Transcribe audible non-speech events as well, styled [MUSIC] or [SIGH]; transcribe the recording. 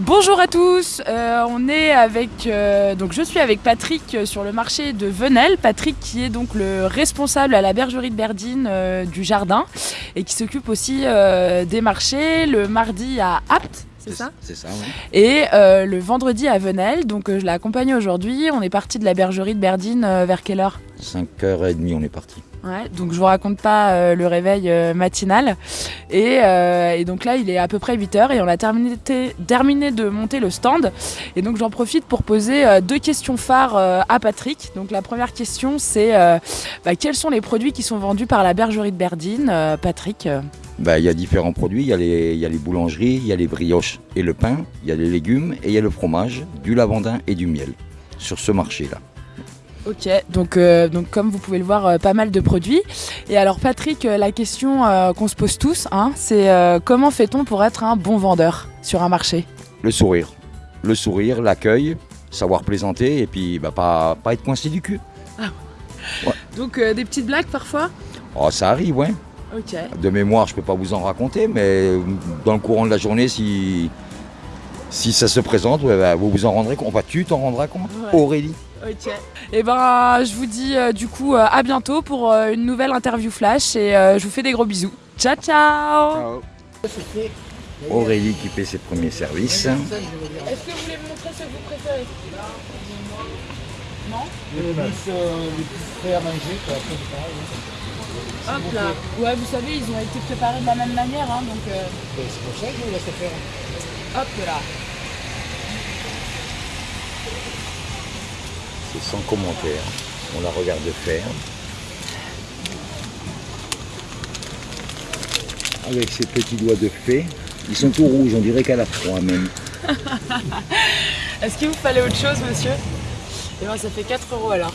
Bonjour à tous, euh, on est avec, euh, donc je suis avec Patrick euh, sur le marché de Venelle. Patrick qui est donc le responsable à la bergerie de Berdine du jardin et qui s'occupe aussi des marchés le mardi à Apt. C'est ça C'est ça, oui. Et euh, le vendredi à Venelle, donc euh, je l'ai accompagné aujourd'hui. On est parti de la bergerie de Berdine euh, vers quelle heure? 5h30, on est parti. Ouais, donc je vous raconte pas le réveil matinal. Et, et donc là, il est à peu près 8h et on a terminé, terminé de monter le stand. Et donc j'en profite pour poser deux questions phares à Patrick. Donc la première question, c'est bah, quels sont les produits qui sont vendus par la bergerie de Berdine Patrick? Bah, Il y a différents produits, il y, a les- il y a les boulangeries, il y a les brioches et le pain, il y a les légumes et il y a le fromage, du lavandin et du miel sur ce marché-là. Ok, donc, euh, donc comme vous pouvez le voir, euh, pas mal de produits. Et alors Patrick, euh, la question qu'on se pose tous, hein, c'est comment fait-on pour être un bon vendeur sur un marché? Le sourire, le sourire, l'accueil, savoir plaisanter et puis bah, pas, pas être coincé du cul. Donc euh, des petites blagues parfois? Oh, ça arrive, ouais. De mémoire, je peux pas vous en raconter, mais dans le courant de la journée, si, si ça se présente, ouais, bah, vous vous en rendrez compte. Enfin, tu t'en rendras compte, Ouais. Aurélie. Ok. Et ben, je vous dis euh, du coup euh, à bientôt pour euh, une nouvelle interview flash et euh, je vous fais des gros bisous. Ciao ciao. Aurélie qui fait ses premiers services. Est-ce que vous voulez me montrer ce que vous préférez? Non? Le plus, euh, le plus frais à manger, quoi. Hop là. Ouais, vous savez, ils ont été préparés de la même manière, hein, donc euh, Ben, C'est pour ça que je vous laisse faire. hop là. C'est sans commentaire. On la regarde faire. Avec ses petits doigts de fée. Ils sont tout rouges, on dirait qu'elle a froid même. [LAUGHS] Est-ce qu'il vous fallait autre chose, monsieur? Eh ben, ça fait 4 euros alors.